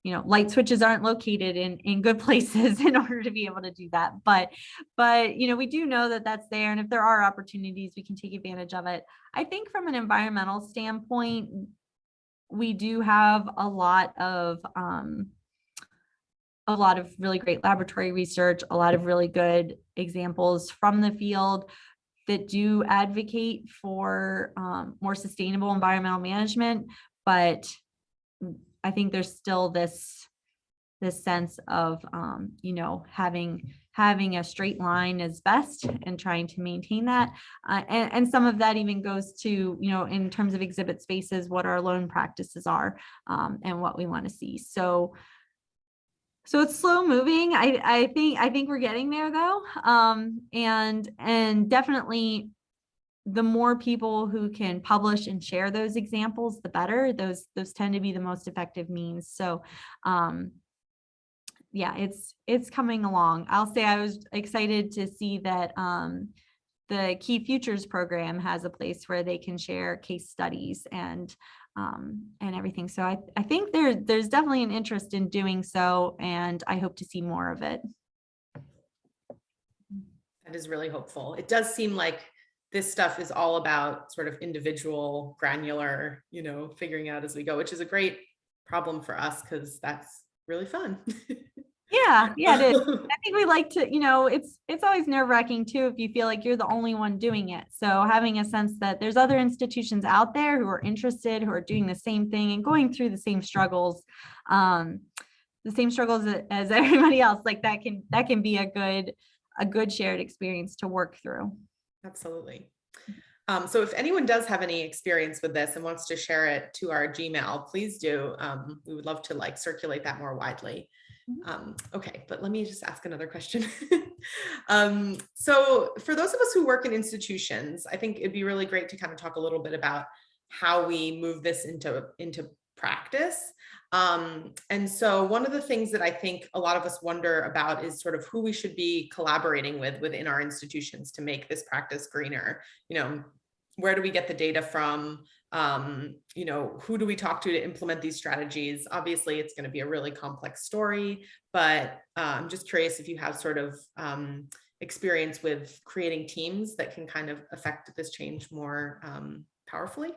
you know, light switches aren't located in, in good (laughs) places in order to be able to do that. But, but, you know, we do know that that's there. And if there are opportunities, we can take advantage of it. I think from an environmental standpoint, we do have a lot of, um, a lot of really great laboratory research, a lot of really good examples from the field that do advocate for um, more sustainable environmental management. But I think there's still this this sense of um, you know having having a straight line is best and trying to maintain that uh, and, and some of that even goes to you know in terms of exhibit spaces what our loan practices are um, and what we want to see so so it's slow moving. I, I think, I think we're getting there though. Um, and, and definitely the more people who can publish and share those examples, the better. Those, those tend to be the most effective means. So, um, yeah, it's, it's coming along. I'll say I was excited to see that, um, the Ki Futures program has a place where they can share case studies and, um, and everything. So I, I think there, there's definitely an interest in doing so, and I hope to see more of it. That is really hopeful. It does seem like this stuff is all about sort of individual granular, you know, figuring out as we go, which is a great problem for us because that's really fun. Yeah, yeah, it is. (laughs) I think we like to, you know, it's it's always nerve wracking too if you feel like you're the only one doing it. So having a sense that there's other institutions out there who are interested, who are doing the same thing and going through the same struggles, um, the same struggles as (laughs) everybody else, like that can that can be a good a good shared experience to work through. Absolutely. Um, so if anyone does have any experience with this and wants to share it to our Gmail, please do. Um, we would love to like circulate that more widely. Mhm. Um, okay, but let me just ask another question. (laughs) um, so for those of us who work in institutions, I think it'd be really great to kind of talk a little bit about how we move this into, into practice. Um, and so one of the things that I think a lot of us wonder about is sort of who we should be collaborating with within our institutions to make this practice greener. You know, where do we get the data from? Um, you know, who do we talk to to implement these strategies? Obviously, it's going to be a really complex story, but uh, I'm just curious if you have sort of um, experience with creating teams that can kind of affect this change more um, powerfully.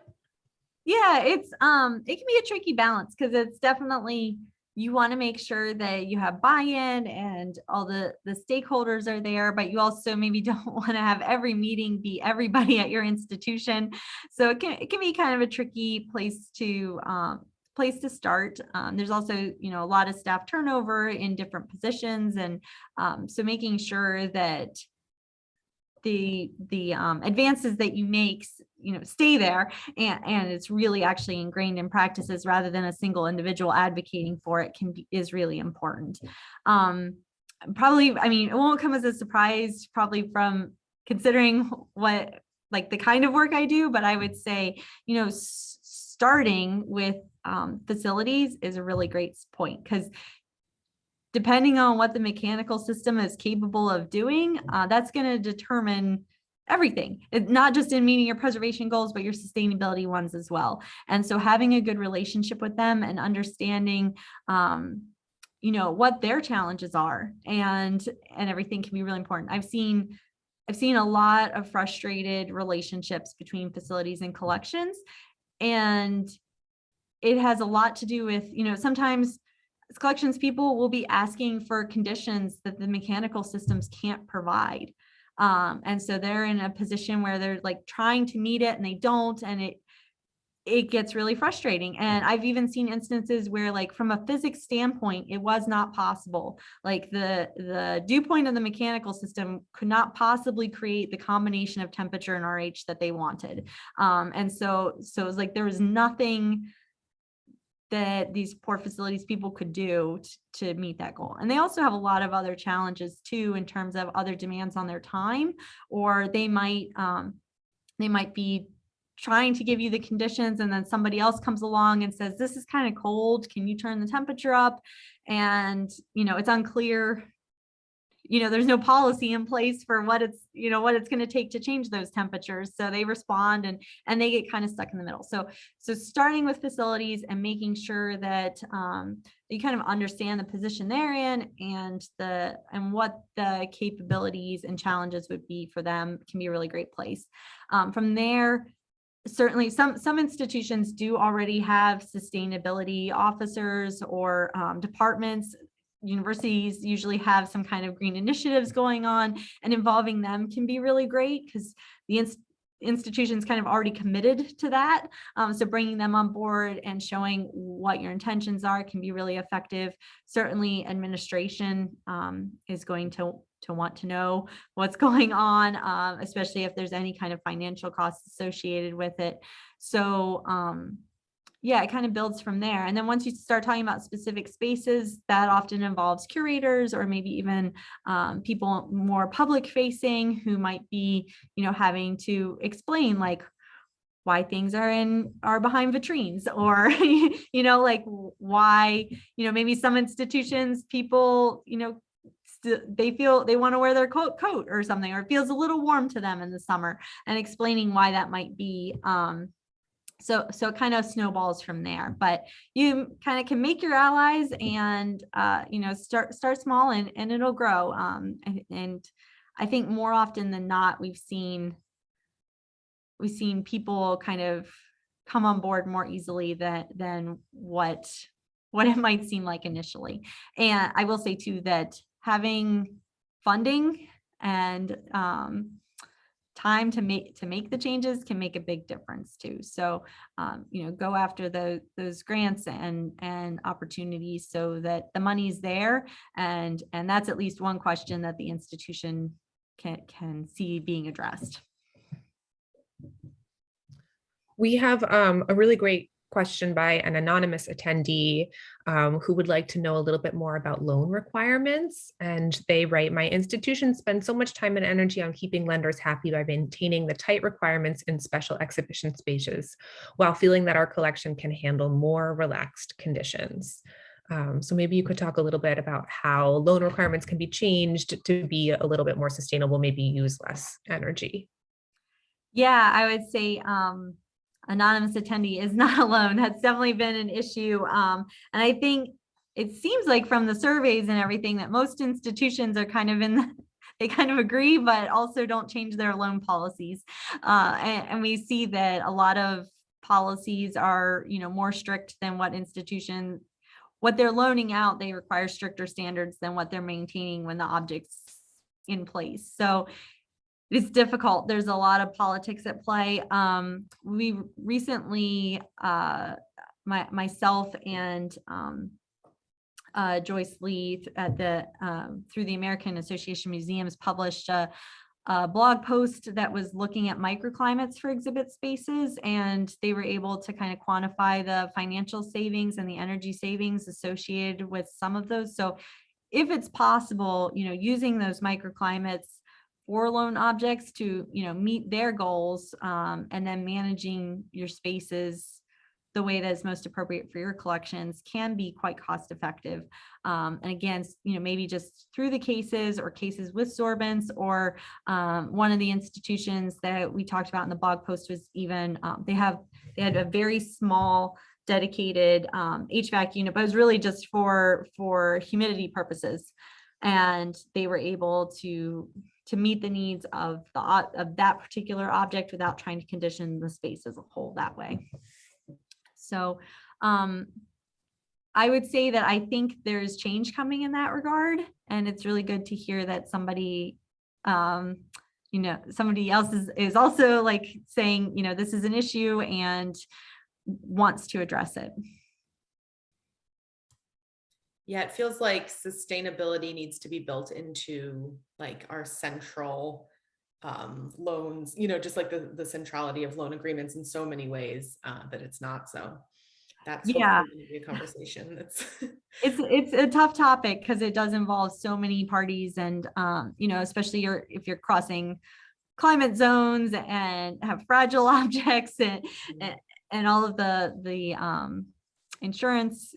Yeah, it's um it can be a tricky balance because it's definitely you want to make sure that you have buy-in and all the the stakeholders are there, but you also maybe (laughs) don't want to have every meeting be everybody at your institution. So it can it can be kind of a tricky place to um place to start. Um, there's also, you know, a lot of staff turnover in different positions. And um, so making sure that the the um, advances that you make, you know, stay there, and and it's really actually ingrained in practices rather than a single individual advocating for it can be is really important. Um, probably, I mean, it won't come as a surprise, probably from considering what like the kind of work I do, but I would say, you know, starting with um, facilities is a really great point because depending on what the mechanical system is capable of doing, uh, that's going to determine everything, It- not just in meeting your preservation goals, but your sustainability ones as well. And so having a good relationship with them and understanding, um, you know, what their challenges are and, and everything can be really important. I've seen, I've seen a lot of frustrated relationships between facilities and collections. And it has a lot to do with, you know, sometimes as collections people will be asking for conditions that the mechanical systems can't provide. Um, and so they're in a position where they're like trying to meet it and they don't, and it it gets really frustrating. And I've even seen instances where like from a physics standpoint, it was not possible. Like the the dew point of the mechanical system could not possibly create the combination of temperature and RH that they wanted. Um, and so so it was like there was nothing that these poor facilities people could do to meet that goal. And they also have a lot of other challenges too, in terms of other demands on their time, or they might, um, they might be trying to give you the conditions and then somebody else comes along and says, this is kind of cold. Can you turn the temperature up? And, you know, it's unclear you know, there's no policy in place for what it's, you know, what it's going to take to change those temperatures. So they respond and, and they get kind of stuck in the middle. So, so starting with facilities and making sure that um, you kind of understand the position they're in and the, and what the capabilities and challenges would be for them can be a really great place. Um, from there, certainly some some institutions do already have sustainability officers or um, departments universities usually have some kind of green initiatives going on and involving them can be really great because the ins- institution's kind of already committed to that. Um, so bringing them on board and showing what your intentions are can be really effective. Certainly administration um, is going to to want to know what's (laughs) going on, uh, especially if there's any kind of financial costs associated with it. So um, yeah, it kind of builds from there. And then once you start talking about specific spaces, that often involves curators or maybe even um, people more public facing who might be, you know, having to explain like why things are in are behind vitrines or (laughs) you know like why you know maybe some institutions people you know they feel they want to wear their coat coat or something or it feels a little warm to them in the summer and explaining why that might be um so so it kind of snowballs from there but you kind of can make your allies and uh you know start start small and and it'll grow um and, i think more often than not we've seen we've seen people kind of come on board more easily than than what what it might seem like initially. And i will say too that having funding and um time to make to make the changes can make a big difference too. So, um, you know, go after the those grants and and opportunities so that the money's there, and and that's at least one question that the institution can can see being addressed. We have um, a really great question by an anonymous attendee um, who would like to know a little bit more about loan requirements. And they write, my institution spends so much time and energy on keeping lenders happy by maintaining the tight requirements in special exhibition spaces while feeling that our collection can handle more relaxed conditions. Um, so maybe you could talk a little bit about how loan requirements can be changed to be a little bit more sustainable, maybe use less energy. Yeah, I would say um, anonymous attendee is (laughs) not alone. That's definitely been an issue. Um, and I think it seems like from the surveys and everything that most institutions are kind of in, the, (laughs) they kind of agree, but also don't change their loan policies. Uh, and, and we see that a lot of policies are, you know, more strict than what institutions what they're loaning out, they require stricter standards than what they're maintaining when the object's in place. So it's difficult. There's a lot of politics at play. Um, we recently, uh, my, myself and, um, uh, Joyce Lee at the, um, through the American Association Museums published a, a blog post that was looking at microclimates for exhibit spaces and they were able to kind of quantify the financial savings and the energy savings associated with some of those. So if it's possible, you know, using those microclimates for loan objects to, you know, meet their goals um, and then managing your spaces the way that is most appropriate for your collections can be quite cost effective. Um, and again, you know, maybe just through the cases or cases with sorbents or um, one of the institutions that we talked about in the blog post was even, um, they have, they had a very small dedicated um, HVAC unit, but it was really just for, for humidity purposes. And they were able to, to meet the needs of the, of that particular object without trying to condition the space as a whole that way. So um, I would say that I think there's change coming in that regard. And it's really good to hear that somebody, um, you know, somebody else is, is also like saying, you know, this is an issue and wants to address it. Yeah, it feels like sustainability needs to be built into like our central um, loans, you know, just like the, the centrality of loan agreements in so many ways uh, that it's not. So that's Yeah. hopefully gonna be a conversation that's (laughs) It's, it's a tough topic because it does involve so many parties and, um, you know, especially your, if you're crossing climate zones and have fragile (laughs) objects and, and, and all of the, the, um, insurance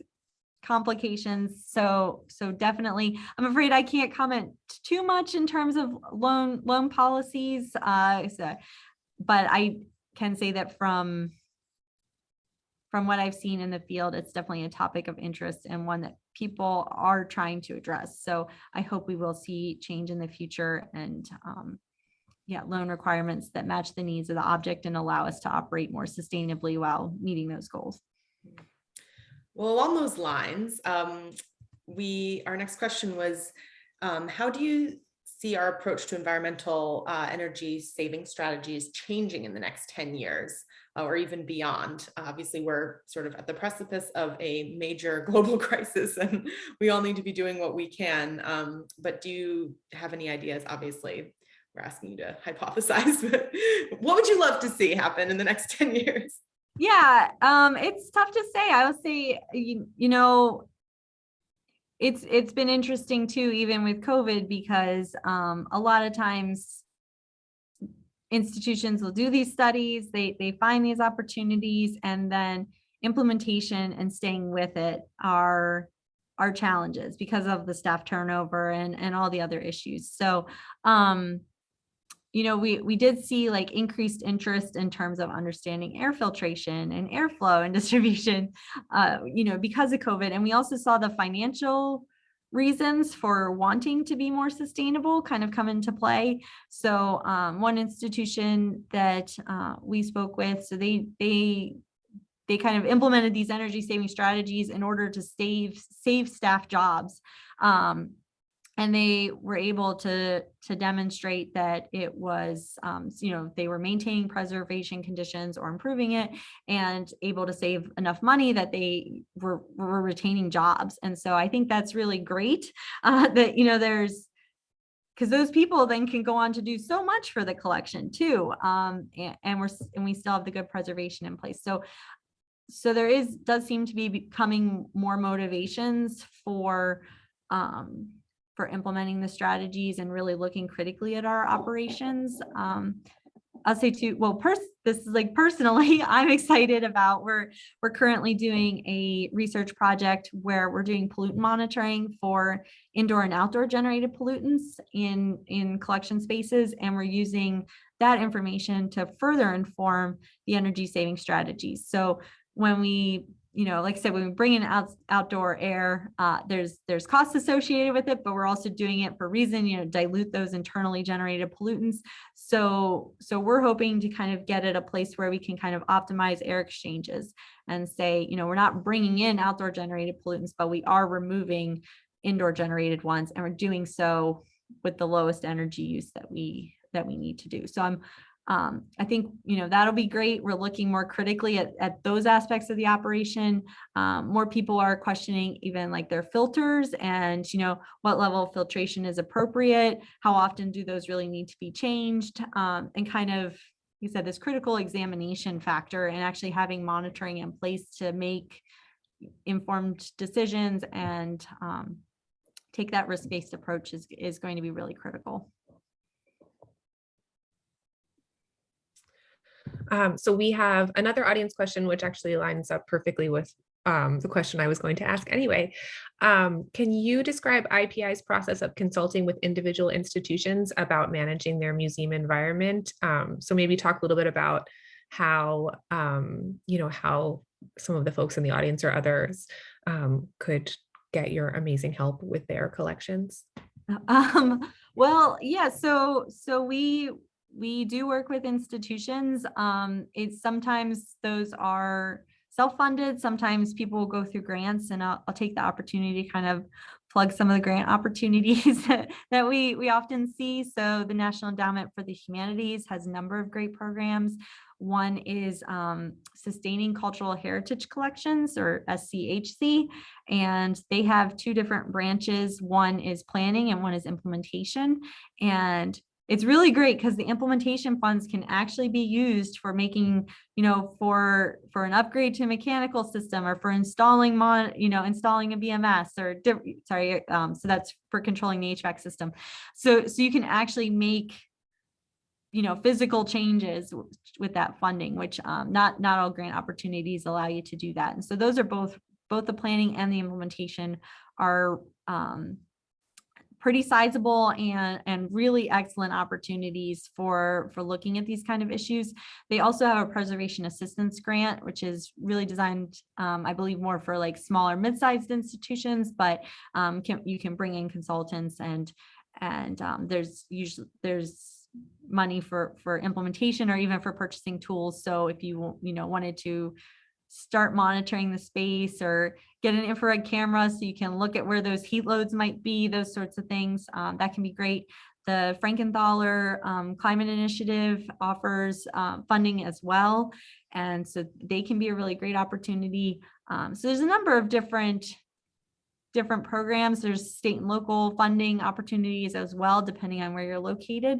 complications. So, so definitely, I'm afraid I can't comment too much in terms of loan, loan policies. Uh, so, but I can say that from, from what I've seen in the field, it's definitely a topic of interest and one that people are trying to address. So I hope we will see change in the future and, um, yeah, loan requirements that match the needs of the object and allow us to operate more sustainably while meeting those goals. Well, along those lines, um, we, our next question was, um, how do you see our approach to environmental uh, energy saving strategies changing in the next 10 years uh, or even beyond? Obviously, we're sort of at the precipice of a major (laughs) global crisis and we all need to be doing what we can. Um, but do you have any ideas? Obviously, we're asking you to (laughs) hypothesize, but what would you love to see happen in the next (laughs) 10 years? Yeah, um, it's tough to say. I would say, you, you know, it's it's been interesting too, even with COVID, because um, a lot of times institutions will do these studies, they they find these opportunities, and then implementation and staying with it are are challenges because of the staff turnover and and all the other issues. So um you know, we, we did see like increased interest in terms of understanding air filtration and airflow and (laughs) distribution, uh, you know, because of COVID. And we also saw the financial reasons for wanting to be more sustainable kind of come into play. So um, one institution that uh, we spoke with, so they, they, they kind of implemented these energy saving strategies in order to save, save staff jobs. Um, and they were able to to demonstrate that it was um, you know they were maintaining preservation conditions or improving it and able to save enough money that they were, were retaining jobs. And so i think that's really great (laughs) uh, that you know there's because those people then can go on to do so much for the collection too um, and, and we're and we still have the good preservation in place. So so there is does seem to be becoming more motivations for um, for implementing the strategies and really looking critically at our operations. Um, I'll say too, well, this is like personally, (laughs) I'm excited about, we're, we're currently doing a research project where we're doing pollutant monitoring for indoor and outdoor generated pollutants in, in collection spaces. And we're using that information to further inform the energy saving strategies. So when we you know, like I said, when we bring in out, outdoor air, uh, there's there's costs associated with it, but we're also doing it for reason, you know, dilute those internally generated pollutants. So so we're hoping to kind of get at a place where we can kind of optimize air exchanges and say, you know, we're not bringing in outdoor generated pollutants, but we are removing indoor generated ones, and we're doing so with the lowest energy use that we that we need to do. So I'm um, I think, you know, that'll be great. We're looking more critically at, at those aspects of the operation. Um, more people are questioning even like their filters and, you know, what level of filtration is appropriate? How often do those really need to be changed? Um, and kind of, you said this critical examination factor and actually having monitoring in place to make informed decisions and um, take that risk-based approach is, is going to be really critical. Um, so we have another audience question, which actually lines up perfectly with um, the question I was going to ask anyway. Um, can you describe IPI's process of consulting with individual institutions about managing their museum environment? Um, so maybe talk a little bit about how, um, you know, how some of the folks in the audience or others um, could get your amazing help with their collections. (laughs) Well, yeah, so, so we, we do work with institutions. Um, it's sometimes those are self-funded. Sometimes people will go through grants and I'll, I'll take the opportunity to kind of plug some of the grant (laughs) opportunities that, we, we often see. So the National Endowment for the Humanities has a number of great programs. One is um, Sustaining Cultural Heritage Collections or SCHC, and they have two different branches. One is planning and one is implementation. And it's really great because the implementation funds can actually be used for making, you know, for for an upgrade to a mechanical system or for installing mon, you know, installing a BMS or sorry, um, so that's for controlling the HVAC system. So so you can actually make you know, physical changes with that funding, which um, not not all grant opportunities allow you to do that. And so those are both both the planning and the implementation are um, pretty sizable and and really excellent opportunities for for looking at these kind of issues. They also have a preservation assistance grant, which is really designed, um, I believe, more for like smaller mid-sized institutions, but um, can, you can bring in consultants and and um, there's usually there's money for for implementation or even for purchasing tools. So if you you know wanted to start monitoring the space or get an infrared camera so you can look at where those heat loads might be, those sorts of things, um, that can be great. The Frankenthaler um, Climate Initiative offers um, funding as well. And so they can be a really great opportunity. Um, so there's a number of different different programs. There's state and local funding opportunities as well, depending on where you're located,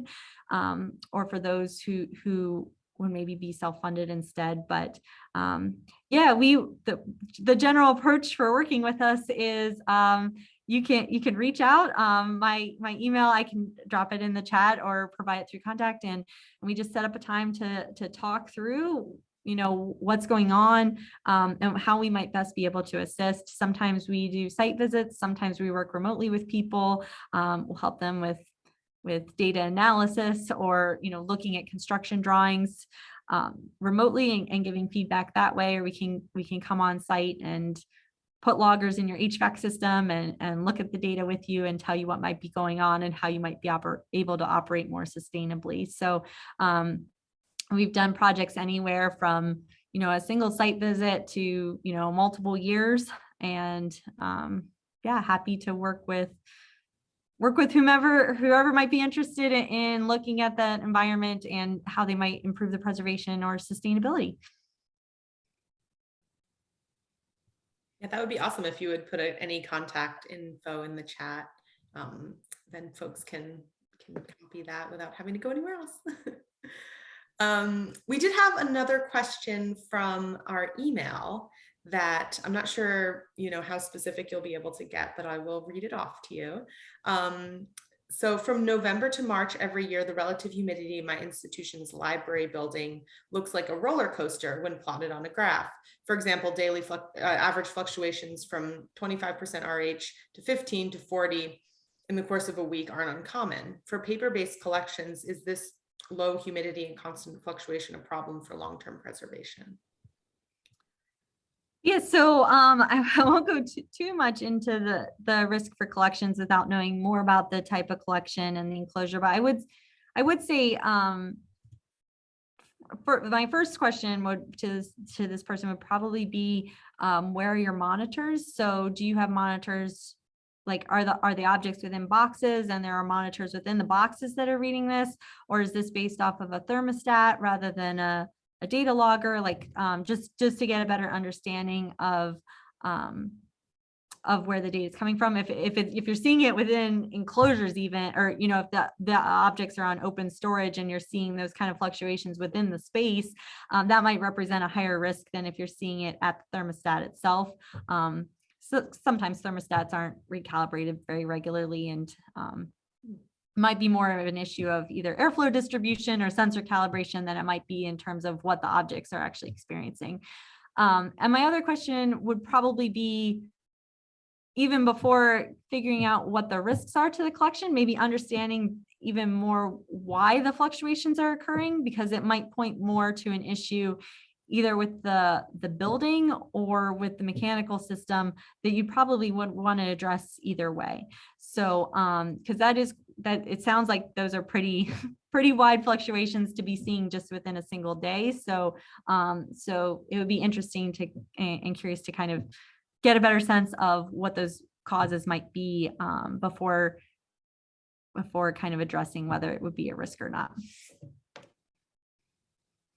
um, or for those who who would maybe be self-funded instead. But um, yeah, we the the general approach for working with us is um, you can you can reach out. Um, my my email I can drop it in the chat or provide it through contact, and, and we just set up a time to to talk through you know, what's going on um, and how we might best be able to assist. Sometimes we do site visits, sometimes we work remotely with people. Um, we'll help them with with data analysis or, you know, looking at construction drawings um, remotely and, and, giving feedback that way, or we can we can come on site and put loggers in your HVAC system and, and look at the data with you and tell you what might be going on and how you might be able to operate more sustainably. So um, We've done projects anywhere from, you know, a single site visit to, you know, multiple years and um, yeah, happy to work with work with whomever whoever might be interested in, in looking at that environment and how they might improve the preservation or sustainability. Yeah, that would be awesome if you would put a, any contact info in the chat. Um, then folks can can copy that without having to go anywhere else. (laughs) Um, we did have another question from our email that I'm not sure, you know, how specific you'll be able to get, but I will read it off to you. Um, so from November to March every year, the relative humidity in my institution's library building looks like a roller coaster when plotted on a graph. For example, daily uh, average fluctuations from 25% RH to 15 to 40 in the course of a week aren't uncommon. For paper-based collections, is this low humidity and constant fluctuation a problem for long-term preservation? Yeah, so um, (laughs) I, won't go too, too much into the, the risk for collections without knowing more about the type of collection and the enclosure, but I would, I would say um, for my first question would to this, to this person would probably be um, where are your monitors? So do you have monitors like, are the, are the objects within boxes and there are monitors within the boxes that are reading this? Or is this based off of a thermostat rather than a, a data logger? Like, um, just, just to get a better understanding of, um, of where the data is coming from. If, if, it- if you're seeing it within enclosures even, or, you know, if the, the objects are on open storage and you're seeing those kind of fluctuations within the space, um, that might represent a higher risk than if you're seeing it at the thermostat itself. Um, so sometimes thermostats aren't recalibrated very regularly and, um, might be more of an issue of either airflow distribution or sensor calibration than it might be in terms of what the objects are actually experiencing. Um, and my other question would probably be, even before figuring out what the risks are to the collection, maybe understanding even more why the fluctuations are occurring, because it might point more to an issue either with the, the building or with the mechanical system that you probably would want to address either way. So, um, because that is, that, it sounds like those are pretty, (laughs) pretty wide fluctuations to be seeing just within a single day. So, um, so it would be interesting to, and and curious to kind of get a better sense of what those causes might be, um, before, before kind of addressing whether it would be a risk or not.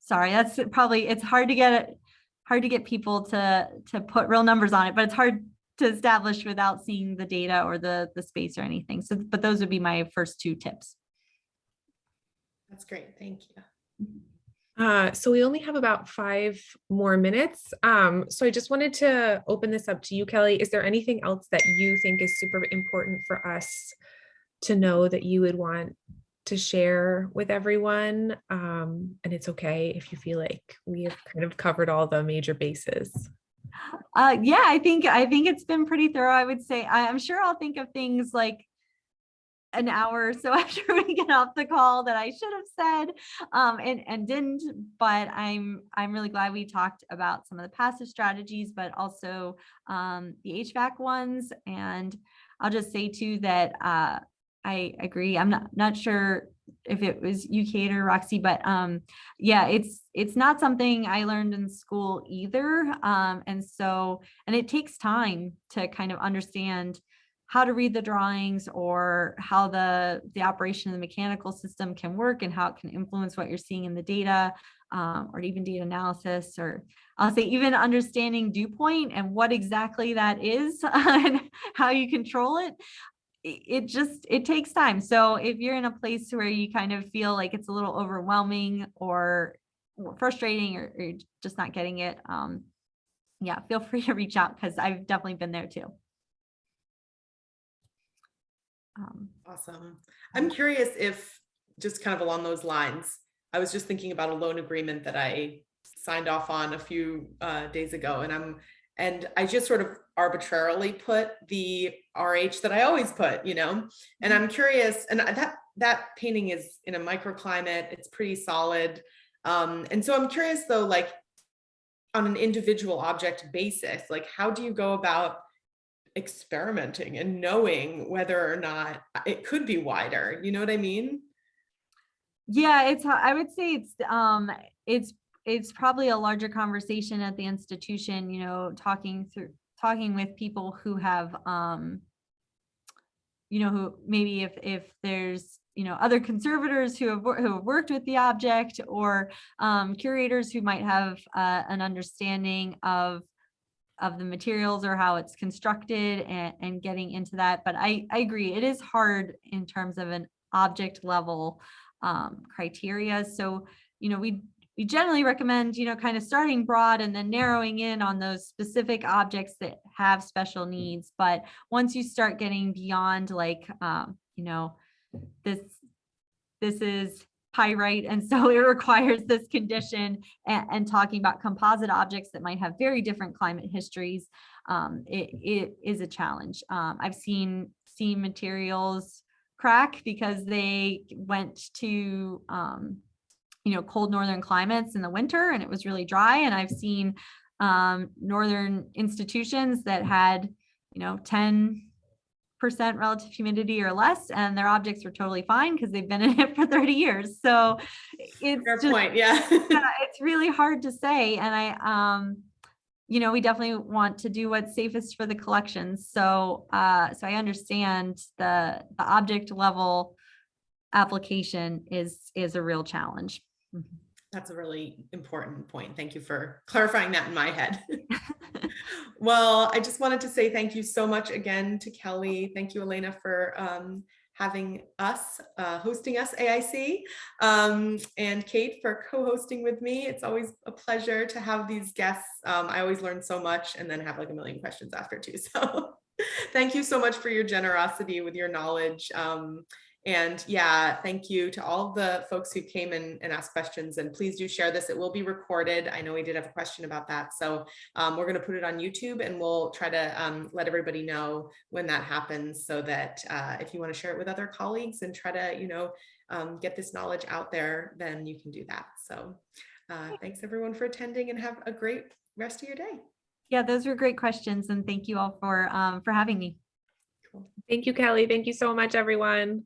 Sorry, that's probably, it's hard to get it, hard to get people to, to put real numbers on it, but it's hard to establish without seeing the data or the, the space or anything. So, but those would be my first two tips. That's great. Thank you. Uh, so we only have about five more minutes. Um, so I just wanted to open this up to you, Kelly. Is there anything else that you think is super important for us to know that you would want to share with everyone? Um, and it's okay if you feel like we have kind of covered all the major bases. Uh, yeah, I think, I think it's been pretty thorough. I would say, I'm sure I'll think of things like an hour or so (laughs) after we get off the call that I should have said um, and, and didn't, but I'm, I'm really glad we talked about some of the passive strategies, but also um, the HVAC ones. And I'll just say too that uh, I agree. I'm not, not sure if it was you, Kate or Roxy, but um, yeah, it's, it's not something I learned in school either. Um, and so, and it takes time to kind of understand how to read the drawings or how the, the operation of the mechanical system can work and how it can influence what you're seeing in the data um, or even data analysis or I'll say even understanding dew point and what exactly that is (laughs) and how you control it. It just, it takes time. So if you're in a place where you kind of feel like it's a little overwhelming or frustrating or, or you're just not getting it, um, yeah, feel (laughs) free to reach out because I've definitely been there too. Um, Awesome. I'm curious if, just kind of along those lines, I was just thinking about a loan agreement that I signed off on a few uh, days ago and I'm, and I just sort of arbitrarily put the RH that I always put, you know? And I'm curious, and that, that painting is in a microclimate, it's pretty solid. Um, and so I'm curious though, like on an individual object basis, like how do you go about experimenting and knowing whether or not it could be wider. You know what I mean? Yeah, it's, I would say it's, um, it's, it's probably a larger conversation at the institution, you know, talking through, talking with people who have, um, you know, who maybe if, if there's, you know, other conservators who have, who have worked with the object or, um, curators who might have, uh, an understanding of, of the materials or how it's constructed and, and getting into that. But I, I agree, it is hard in terms of an object level um, criteria. So, you know, we, we generally recommend, you know, kind of starting broad and then narrowing in on those specific objects that have special needs. But once you start getting beyond like, um, you know, this, this is pyrite and (laughs) so it requires this condition and, and talking about composite objects that might have very different climate histories um, it, it is a challenge um, i've seen seen materials crack because they went to um, you know cold northern climates in the winter and it was really dry and i've seen um, northern institutions that had you know 10 percent relative humidity or less, and their objects were totally fine because they've been in (laughs) it for 30 years. So it's Fair just, point, yeah. (laughs) yeah, it's really hard to say. And I, um, you know, we definitely want to do what's safest for the collections. So, uh, so I understand the, the object level application is, is a real challenge. Mhm. That's a really important point. Thank you for clarifying that in my head. (laughs) well, I just wanted to say thank you so much again to Kelly. Thank you, Elena, for um, having us, uh, hosting us AIC, um, and Kate for co-hosting with me. It's always a pleasure to have these guests. Um, I always learn so much and then have like a million questions after too. (laughs) So thank you so much for your generosity with your knowledge. And yeah, thank you to all the folks who came in and asked questions and please do share this. It will be recorded. I know we did have a question about that. So um, we're gonna put it on YouTube and we'll try to um, let everybody know when that happens so that uh, if you wanna share it with other colleagues and try to, you know, um, get this knowledge out there, then you can do that. So uh, thanks everyone for attending and have a great rest of your day. Yeah, those were great questions and thank you all for, um, for having me. Cool. Thank you, Kelly. Thank you so much, everyone.